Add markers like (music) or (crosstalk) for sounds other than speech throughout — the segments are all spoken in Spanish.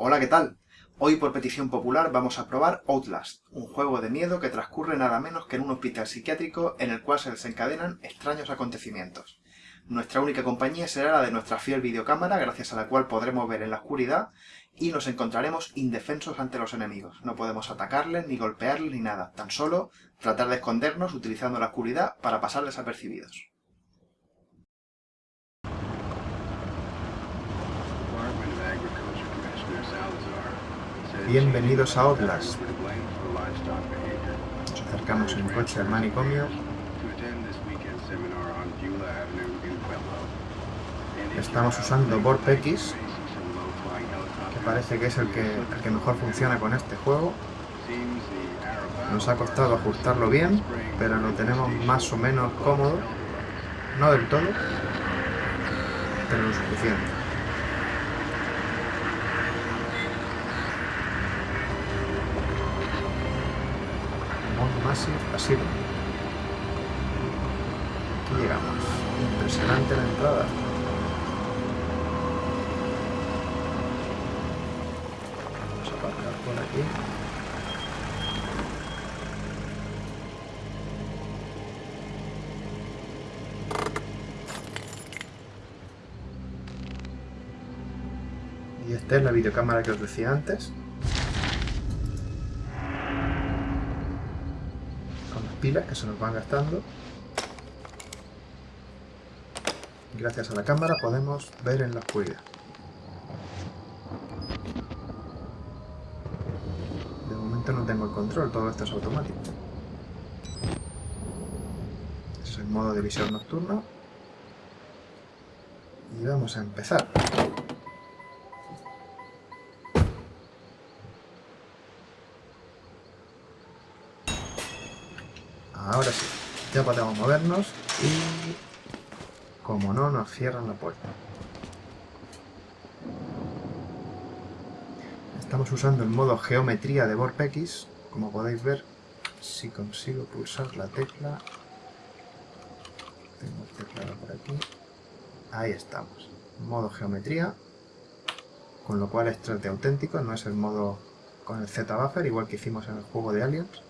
Hola, ¿qué tal? Hoy por petición popular vamos a probar Outlast, un juego de miedo que transcurre nada menos que en un hospital psiquiátrico en el cual se desencadenan extraños acontecimientos. Nuestra única compañía será la de nuestra fiel videocámara, gracias a la cual podremos ver en la oscuridad y nos encontraremos indefensos ante los enemigos. No podemos atacarles, ni golpearles, ni nada. Tan solo tratar de escondernos utilizando la oscuridad para pasar desapercibidos. Bienvenidos a Outlast. Nos acercamos en coche al manicomio. Estamos usando X, que parece que es el que, el que mejor funciona con este juego. Nos ha costado ajustarlo bien, pero lo tenemos más o menos cómodo. No del todo, pero lo suficiente. Así, así. Aquí llegamos. Impresionante la entrada. Vamos a aparcar por aquí. Y esta es la videocámara que os decía antes. Pilas que se nos van gastando. Gracias a la cámara podemos ver en la oscuridad. De momento no tengo el control, todo esto es automático. Es el modo de visión nocturno. Y vamos a empezar. Podemos movernos y... Como no, nos cierran la puerta. Estamos usando el modo geometría de VorpX. Como podéis ver, si consigo pulsar la tecla... Tengo teclado por aquí. Ahí estamos. Modo geometría. Con lo cual es 3D auténtico, no es el modo con el Z-Buffer, igual que hicimos en el juego de Aliens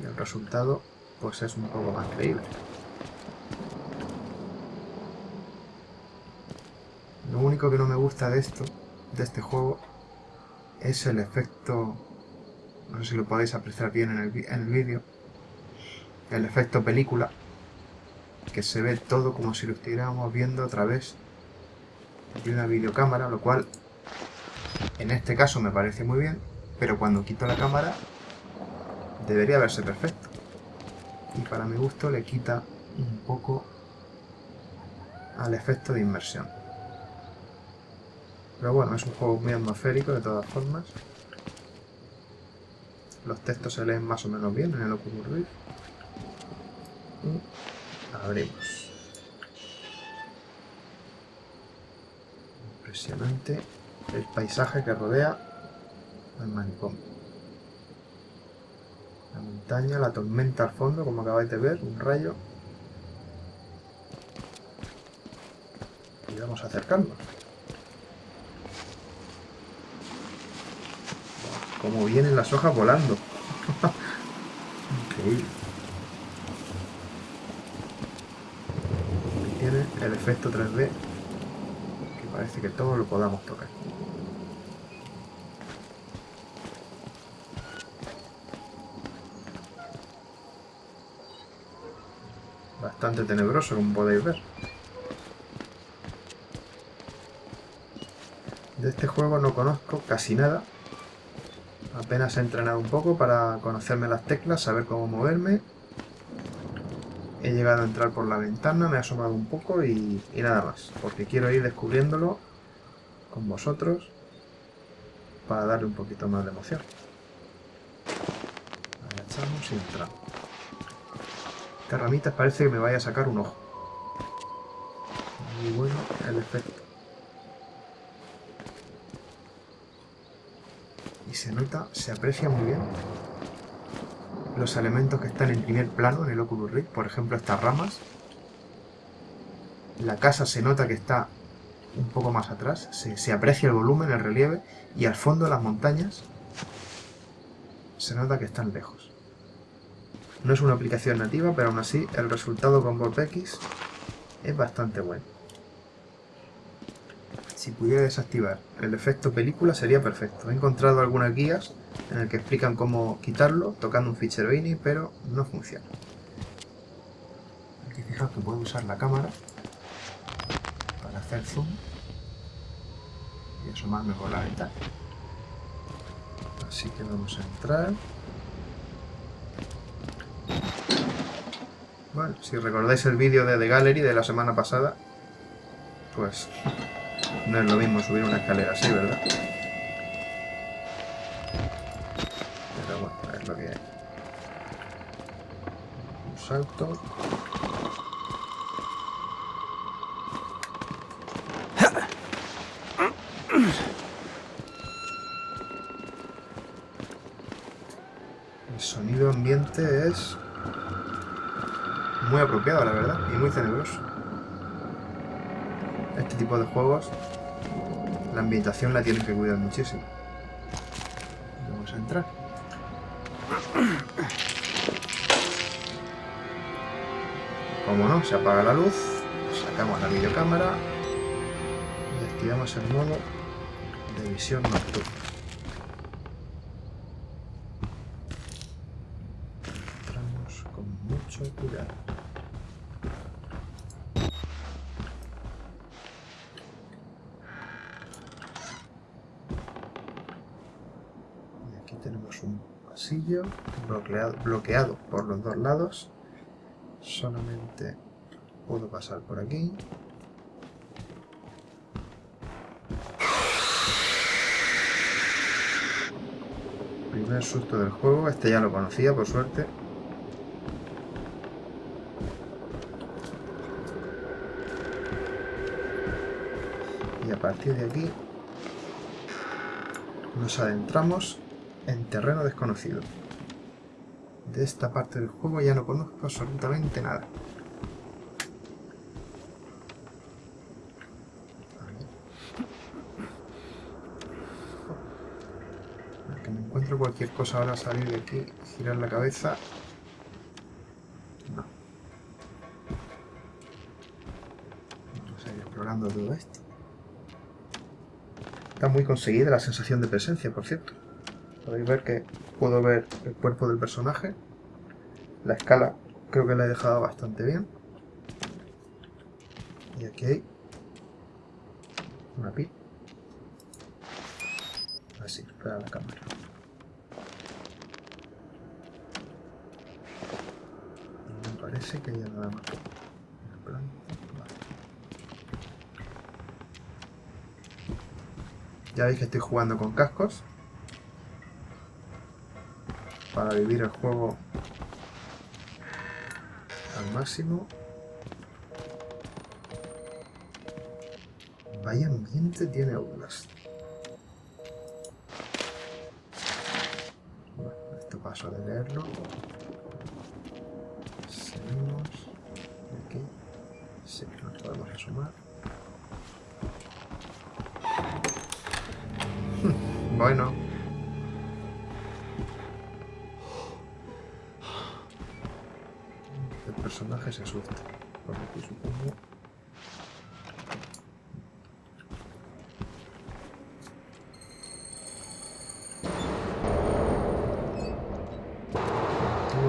y el resultado pues es un poco más creíble. Lo único que no me gusta de esto, de este juego, es el efecto, no sé si lo podéis apreciar bien en el, en el vídeo, el efecto película, que se ve todo como si lo estuviéramos viendo a través de una videocámara, lo cual en este caso me parece muy bien, pero cuando quito la cámara debería verse perfecto. Y para mi gusto le quita un poco al efecto de inmersión. Pero bueno, es un juego muy atmosférico de todas formas. Los textos se leen más o menos bien en el Oculus Rift. Y abrimos. Impresionante el paisaje que rodea el manicomio. La tormenta al fondo, como acabáis de ver, un rayo. Y vamos a acercarnos. Como vienen las hojas volando. (laughs) Increíble. Aquí tiene el efecto 3D que parece que todo lo podamos tocar. Bastante tenebroso, como podéis ver. De este juego no conozco casi nada. Apenas he entrenado un poco para conocerme las teclas, saber cómo moverme. He llegado a entrar por la ventana, me he asomado un poco y, y nada más. Porque quiero ir descubriéndolo con vosotros para darle un poquito más de emoción. Agachamos y entramos. Esta ramita parece que me vaya a sacar un ojo. Muy bueno el efecto. Y se nota, se aprecia muy bien los elementos que están en primer plano en el Oculus Rift. Por ejemplo, estas ramas. La casa se nota que está un poco más atrás, se, se aprecia el volumen, el relieve, y al fondo las montañas se nota que están lejos. No es una aplicación nativa, pero aún así el resultado con X es bastante bueno. Si pudiera desactivar el efecto película sería perfecto. He encontrado algunas guías en las que explican cómo quitarlo tocando un fichero INI, pero no funciona. Aquí fijaos que puedo usar la cámara para hacer zoom y asomarme por la ventana. Así que vamos a entrar. Si recordáis el vídeo de The Gallery de la semana pasada, pues no es lo mismo subir una escalera así, ¿verdad? Pero bueno, es lo que hay. Un salto. El sonido ambiente es muy apropiado, la verdad, y muy tenebroso. Este tipo de juegos, la ambientación la tienen que cuidar muchísimo. Vamos a entrar. Como no, se apaga la luz, sacamos la videocámara y activamos el modo de visión nocturna. Un pasillo bloqueado, bloqueado por los dos lados. Solamente puedo pasar por aquí. Primer susto del juego, este ya lo conocía por suerte. Y a partir de aquí nos adentramos en terreno desconocido. De esta parte del juego ya no conozco absolutamente nada. Que me encuentro cualquier cosa ahora salir de aquí, girar la cabeza. Todo esto. Está muy conseguida la sensación de presencia, por cierto. Podéis ver que puedo ver el cuerpo del personaje. La escala creo que la he dejado bastante bien. Y aquí hay una pi. Así, para la cámara. Y me parece que ya nada más. Ya veis que estoy jugando con cascos para vivir el juego al máximo. Vaya ambiente tiene Outlast. Bueno, esto paso de leerlo. Seguimos. Aquí. Sí, nos podemos asomar. (laughs) Bueno. Personaje se asusta. Por aquí supongo.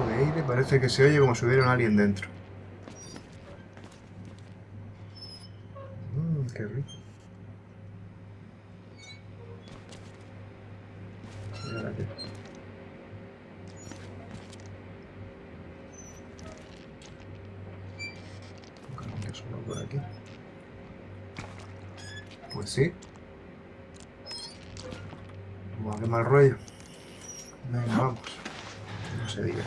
De aire parece que se oye como si hubiera un alien dentro. Mmm, qué rico. ¿Y ahora qué? Buscar que solo por aquí. Pues sí. Vamos, qué mal rollo. Venga, vamos. No se diga.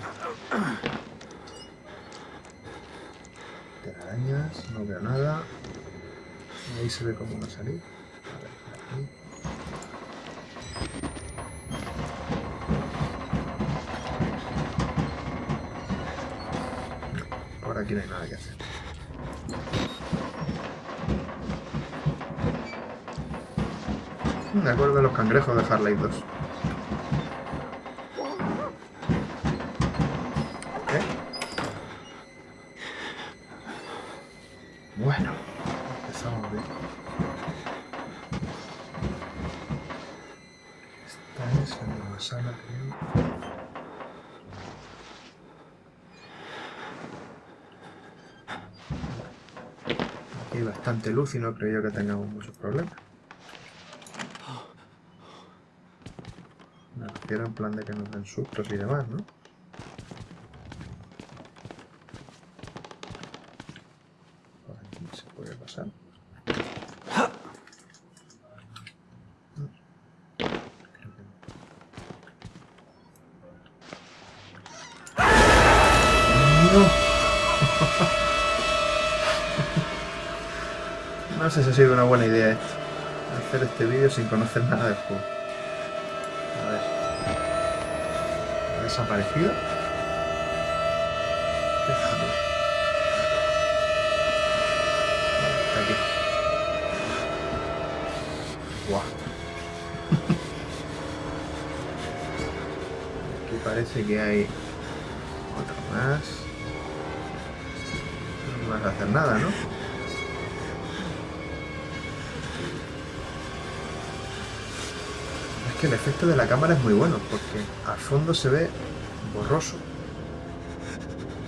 Telarañas, no veo nada. Ahí se ve cómo va a salir. A ver, por aquí. Por aquí no hay nada que hacer. Me acuerdo de los cangrejos de Harley 2. ¿Eh? Bueno, empezamos bien. Sala, creo. Aquí hay bastante luz y no creo yo que tengamos muchos problemas. Me refiero en plan de que nos den sustos y demás, ¿no? Por aquí se puede pasar. ¡No! No sé si ha sido una buena idea esto. Hacer este vídeo sin conocer nada del juego. Desaparecido? Aquí. Parece que hay otro más. No vas a hacer nada, ¿no? Que el efecto de la cámara es muy bueno, porque al fondo se ve borroso.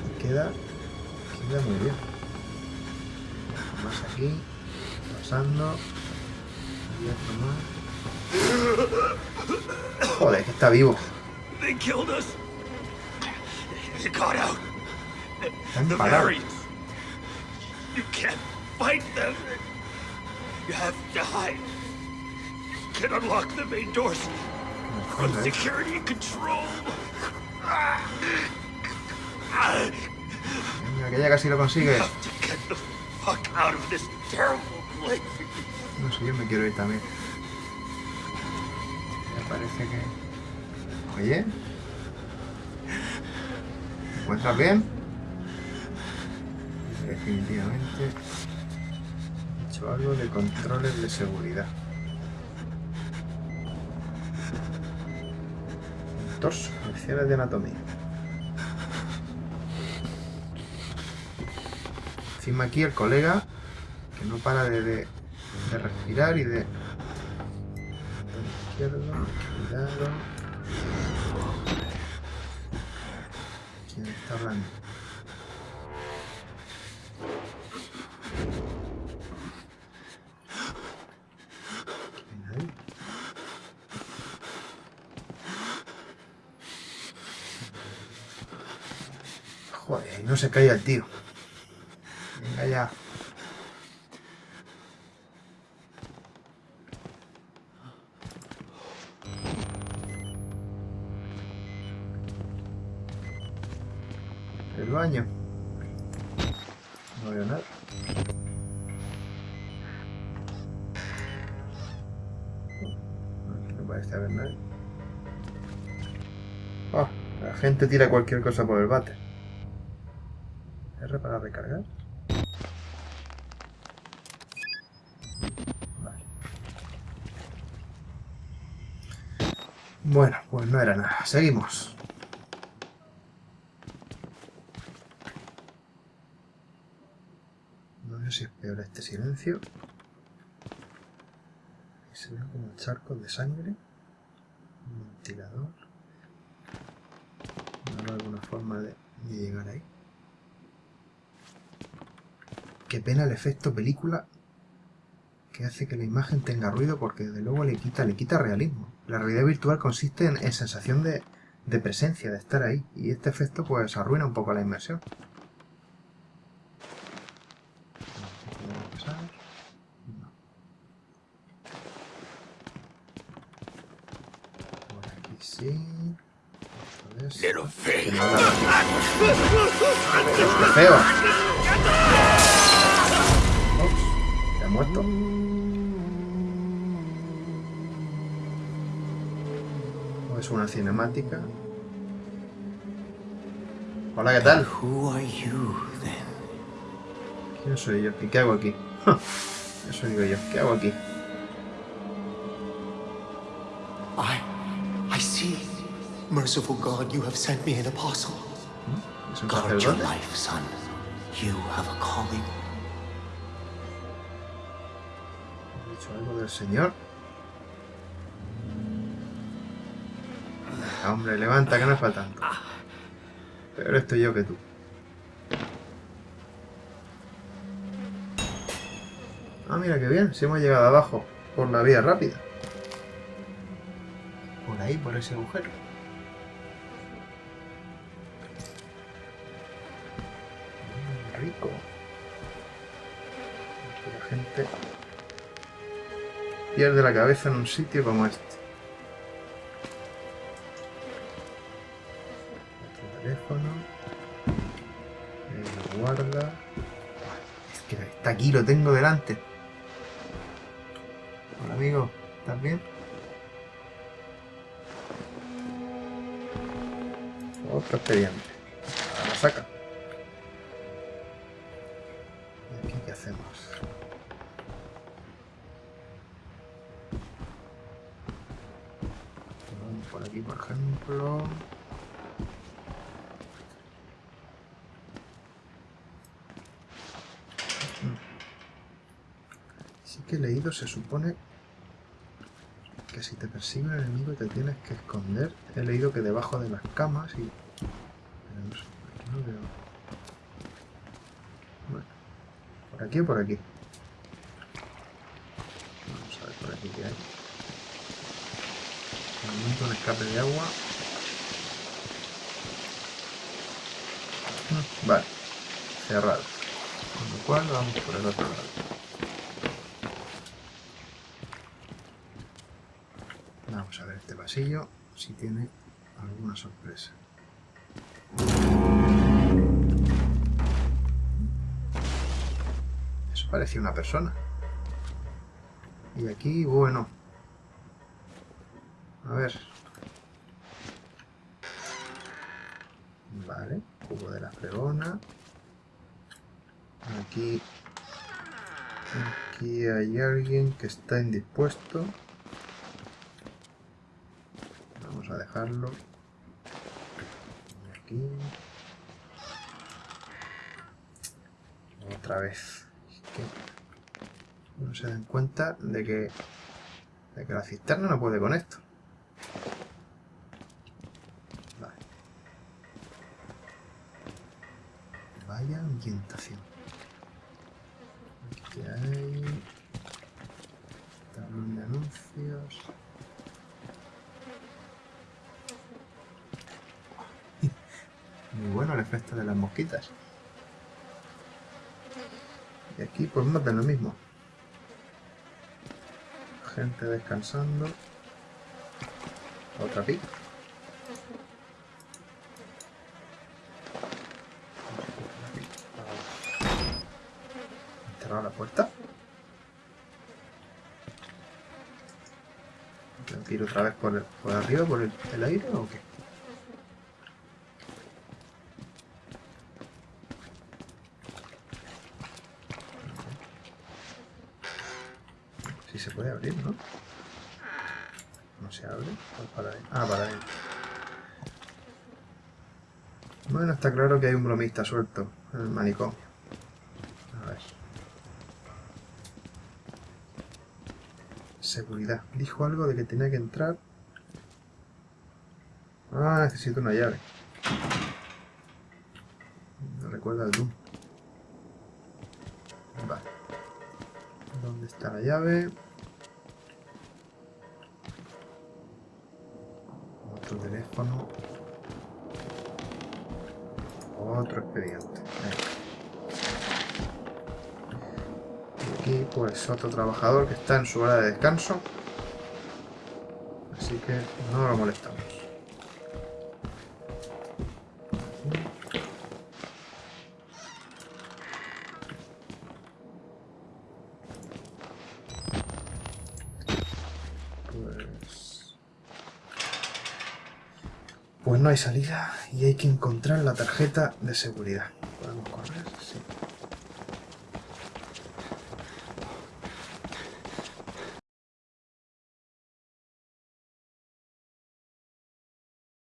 Y queda, queda muy bien. Más aquí, pasando. Y otro más. Joder, que está vivo. They killed us. You got out. Están parados. You can't fight them. You have to hide. Can unlock the main doors from security control. Venga, que ya casi lo consigue. have to get the fuck out of this terrible place. No sé, yo me quiero ir también. Me parece que... Oye. ¿Te encuentras bien? Definitivamente. He hecho algo de controles de seguridad. Torso, lecciones de anatomía. Encima aquí el colega que no para de, de, de respirar y de... Izquierdo, cuidado. ¿Quién está hablando? ¿Quién hay? Y no se cae el tío. Venga ya. El baño. No veo nada. No parece haber nadie. Ah, la gente tira cualquier cosa por el bate. Recargar. Bueno, pues no era nada. Seguimos. No sé si es peor este silencio. Se ven como charcos de sangre. Un ventilador. No hay alguna forma de llegar ahí. Qué pena el efecto película que hace que la imagen tenga ruido porque desde luego le quita, le quita realismo. La realidad virtual consiste en, en sensación de, de presencia, de estar ahí. Y este efecto pues arruina un poco la inmersión. Por aquí sí. Esto es- Little Que thing. no habla así. ¡Qué feo! Ups, ¿Se ha muerto? ¿O es una cinemática? Hola, ¿qué tal? Who are you then? ¿Quién soy yo? ¿Y qué hago aquí? (laughs) Eso digo yo. ¿Qué hago aquí? I. I see. Merciful God, you have sent me an apostle. ¿Mm? Es un Guard your sacerdote. life, son. You have a calling. ¿He dicho algo del Señor? Venga, hombre, levanta, que no es para tanto. Pero estoy yo que tú. Ah, mira qué bien, si hemos llegado abajo, por la vía rápida. Por ahí, por ese agujero. Rico. Aquí la gente pierde la cabeza en un sitio como este. Teléfono. Lo guarda. Es que está aquí, lo tengo delante. Hola amigo, ¿estás bien? Otro expediente. Lo saca. Por aquí, por ejemplo. Sí que he leído, se supone que si te persigue un enemigo te tienes que esconder. He leído que debajo de las camas y... No sé, aquí no veo... Bueno, ¿por aquí o por aquí? Vamos a ver por aquí qué hay. De momento un escape de agua. Mm, Vale, cerrado. Con lo cual vamos por el otro lado. Vamos a ver este pasillo, si tiene alguna sorpresa. Eso parecía una persona. Y aquí, bueno. A ver. Vale, fregona. Aquí... Aquí hay alguien que está indispuesto. Vamos a dejarlo. Aquí. Otra vez. Que no se dan cuenta de que, de que la cisterna no puede con esto. Vale. Vaya ambientación. Aquí hay... Tablón de anuncios. Muy de las mosquitas. Y aquí pues de lo mismo. Gente descansando. Otra pica. Han cerrado la puerta. ¿Tengo que otra vez por, por arriba, por el aire o qué? Sí se puede ¿no? Se abre. Adentro. Ah, para adentro. Bueno, está claro que hay un bromista suelto en el manicomio. A ver. Seguridad. Dijo algo de que tenía que entrar. Ah, necesito una llave. No recuerda el Doom. Vale. ¿Dónde está la llave? Teléfono. Otro expediente. Y aquí pues otro trabajador que está en su hora de descanso. Así que no lo molestamos. Hay salida y hay que encontrar la tarjeta de seguridad.